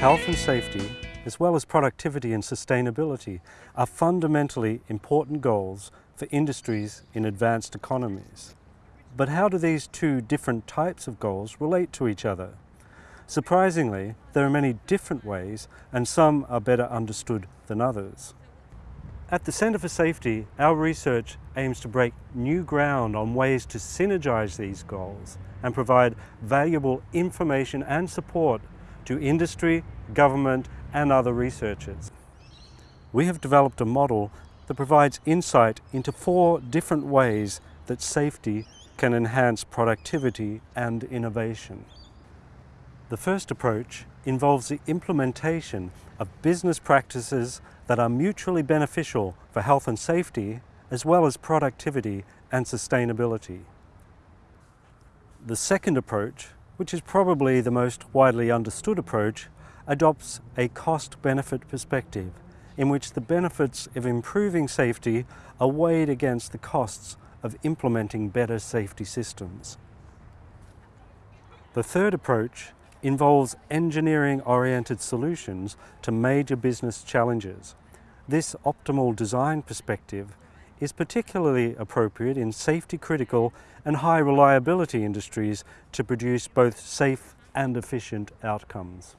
Health and safety, as well as productivity and sustainability, are fundamentally important goals for industries in advanced economies. But how do these two different types of goals relate to each other? Surprisingly, there are many different ways and some are better understood than others. At the Centre for Safety, our research aims to break new ground on ways to synergise these goals and provide valuable information and support to industry, government and other researchers. We have developed a model that provides insight into four different ways that safety can enhance productivity and innovation. The first approach involves the implementation of business practices that are mutually beneficial for health and safety as well as productivity and sustainability. The second approach, which is probably the most widely understood approach, adopts a cost-benefit perspective in which the benefits of improving safety are weighed against the costs of implementing better safety systems. The third approach involves engineering-oriented solutions to major business challenges. This optimal design perspective is particularly appropriate in safety-critical and high-reliability industries to produce both safe and efficient outcomes.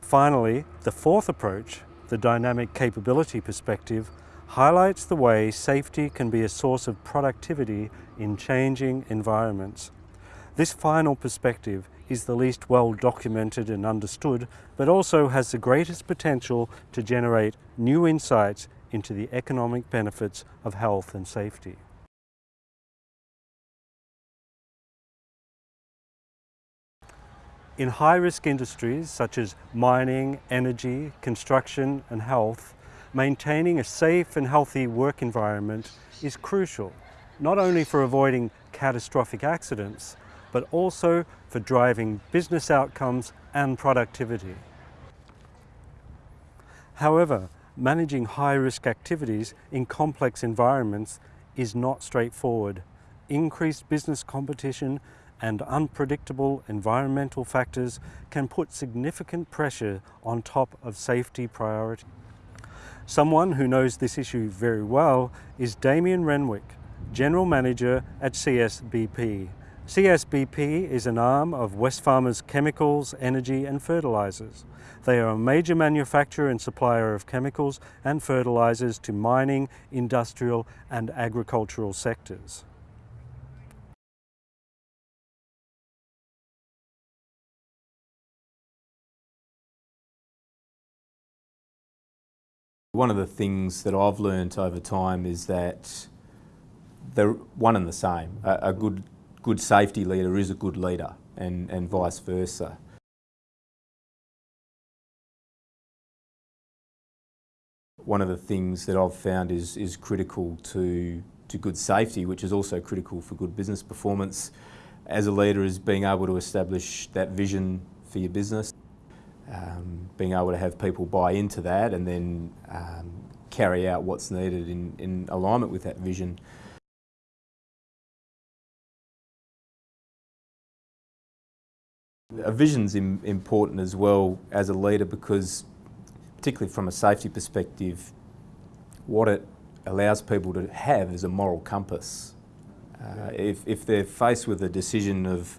Finally, the fourth approach, the dynamic capability perspective, highlights the way safety can be a source of productivity in changing environments. This final perspective is the least well documented and understood, but also has the greatest potential to generate new insights into the economic benefits of health and safety. In high-risk industries such as mining, energy, construction and health, maintaining a safe and healthy work environment is crucial, not only for avoiding catastrophic accidents, but also for driving business outcomes and productivity. However, managing high-risk activities in complex environments is not straightforward. Increased business competition and unpredictable environmental factors can put significant pressure on top of safety priority. Someone who knows this issue very well is Damien Renwick, General Manager at CSBP, CSBP is an arm of Wesfarmers Chemicals, Energy and Fertilisers. They are a major manufacturer and supplier of chemicals and fertilisers to mining, industrial and agricultural sectors. One of the things that I've learned over time is that they're one and the same. A, a good good safety leader is a good leader and, and vice versa. One of the things that I've found is, is critical to, to good safety, which is also critical for good business performance as a leader is being able to establish that vision for your business, um, being able to have people buy into that and then um, carry out what's needed in, in alignment with that vision. A vision's important as well as a leader because particularly from a safety perspective, what it allows people to have is a moral compass. Uh, if, if they're faced with a decision of,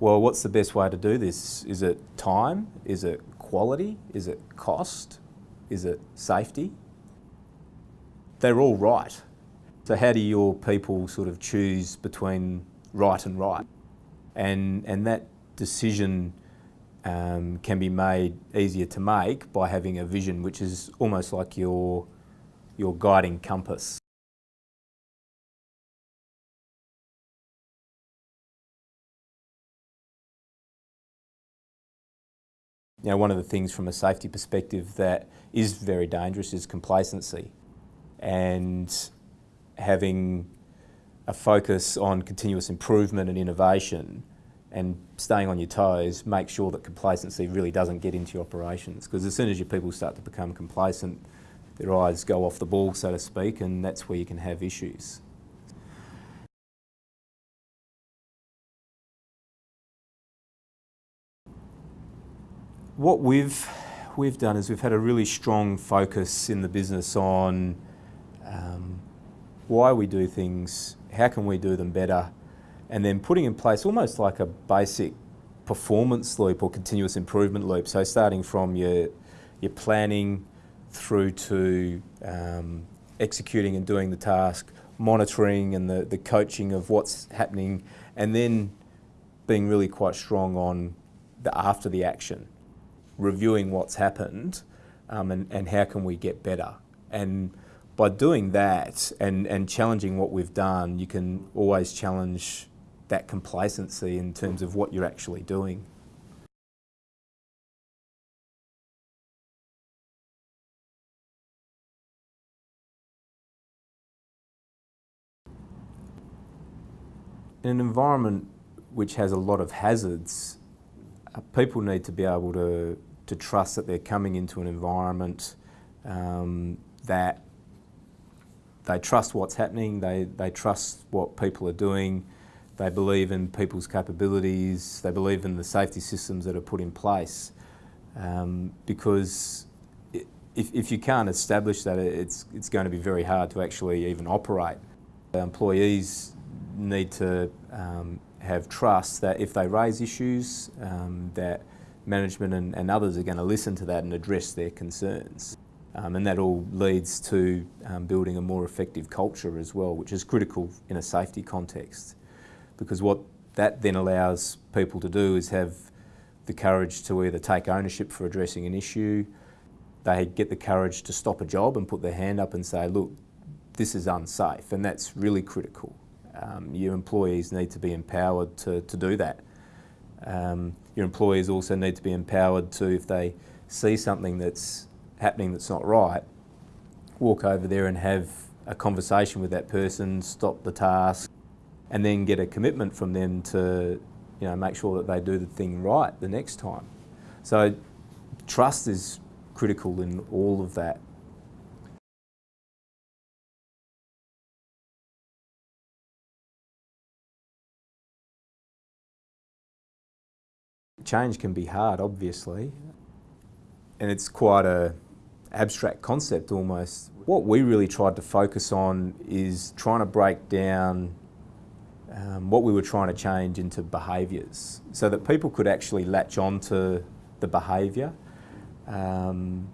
well, what's the best way to do this? Is it time? Is it quality? Is it cost? Is it safety? They're all right. So how do your people sort of choose between right and right? And, and that decision um, can be made easier to make by having a vision which is almost like your, your guiding compass. You know, one of the things from a safety perspective that is very dangerous is complacency and having a focus on continuous improvement and innovation and staying on your toes, make sure that complacency really doesn't get into your operations. Because as soon as your people start to become complacent, their eyes go off the ball, so to speak, and that's where you can have issues. What we've we've done is we've had a really strong focus in the business on um, why we do things, how can we do them better, and then putting in place almost like a basic performance loop or continuous improvement loop. So starting from your your planning through to um, executing and doing the task, monitoring and the, the coaching of what's happening, and then being really quite strong on the after the action, reviewing what's happened um, and, and how can we get better. And by doing that and, and challenging what we've done, you can always challenge that complacency in terms of what you're actually doing. In an environment which has a lot of hazards, uh, people need to be able to, to trust that they're coming into an environment um, that they trust what's happening, they, they trust what people are doing, they believe in people's capabilities, they believe in the safety systems that are put in place. Um, because if, if you can't establish that, it's, it's going to be very hard to actually even operate. Employees need to um, have trust that if they raise issues, um, that management and, and, others are going to listen to that and address their concerns. Um, and that all leads to um, building a more effective culture as well, which is critical in a safety context. Because what that then allows people to do is have the courage to either take ownership for addressing an issue, they get the courage to stop a job and put their hand up and say, look, this is unsafe, and that's really critical um, your employees need to be empowered to, to do that. Um, your employees also need to be empowered to, if they see something that's happening that's not right, walk over there and have a conversation with that person, stop the task, and then get a commitment from them to you know, make sure that they do the thing right the next time. So trust is critical in all of that. Change can be hard, obviously, and it's quite a abstract concept almost. What we really tried to focus on is trying to break down um, what we were trying to change into behaviours so that people could actually latch on to the behaviour. Um,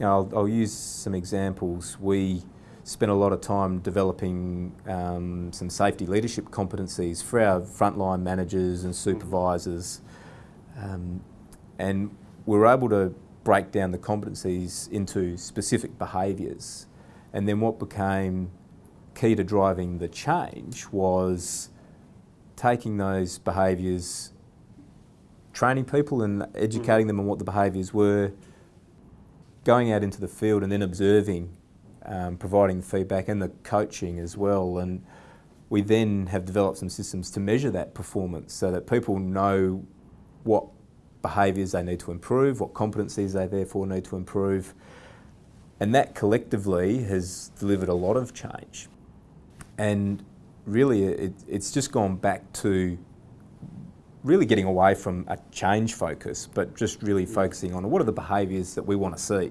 I'll, I'll, use some examples. We spent a lot of time developing um, some safety leadership competencies for our frontline managers and supervisors um, and we were able to break down the competencies into specific behaviours. And then what became key to driving the change was taking those behaviours, training people and educating them on what the behaviours were, going out into the field and then observing, um, providing feedback and the coaching as well. And we then have developed some systems to measure that performance so that people know what behaviours they need to improve, what competencies they therefore need to improve. And that collectively has delivered a lot of change. And really, it, it's just gone back to really getting away from a change focus, but just really focusing on what are the behaviours that we want to see.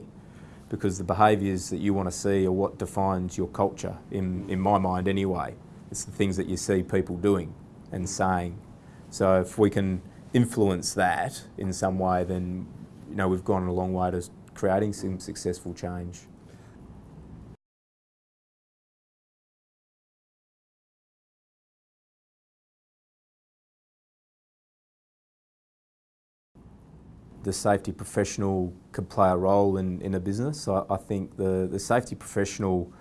Because the behaviours that you want to see are what defines your culture, in, in my mind anyway. It's the things that you see people doing and saying. So if we can influence that in some way, then you know we've gone a long way to creating some successful change. The safety professional could play a role in, in a business. I, I think the, the safety professional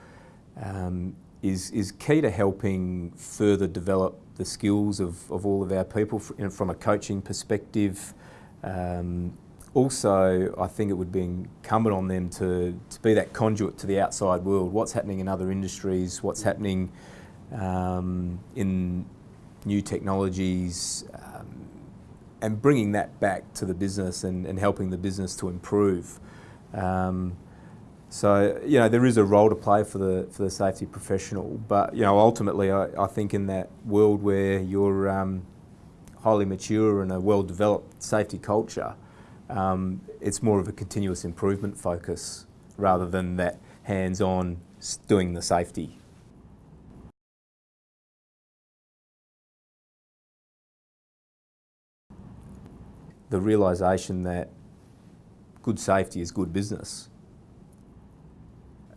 um, is, is key to helping further develop the skills of, of all of our people from a coaching perspective. Um, also, I think it would be incumbent on them to, to be that conduit to the outside world. What's happening in other industries, what's happening um, in new technologies, and bringing that back to the business and, and helping the business to improve. Um, so, you know, there is a role to play for the, for the safety professional, but, you know, ultimately I, I think in that world where you're um, highly mature and a well-developed safety culture, Um, it's more of a continuous improvement focus rather than that hands-on doing the safety. The realisation that good safety is good business.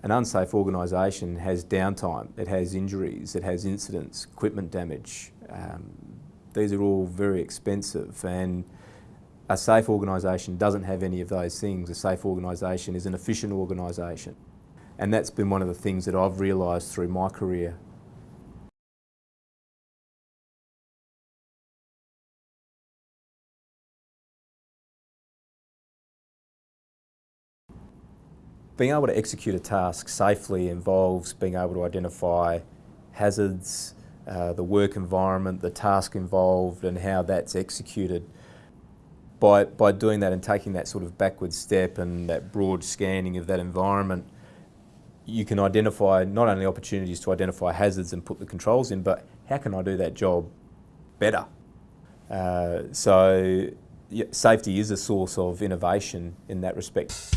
An unsafe organisation has downtime, it has injuries, it has incidents, equipment damage. Um, these are all very expensive and a safe organisation doesn't have any of those things. A safe organisation is an efficient organisation. And that's been one of the things that I've realised through my career. Being able to execute a task safely involves being able to identify hazards, uh, the work environment, the task involved and how that's executed. By, by doing that and taking that sort of backward step and that broad scanning of that environment, you can identify not only opportunities to identify hazards and put the controls in, but how can I do that job better? Uh, so yeah, safety is a source of innovation in that respect.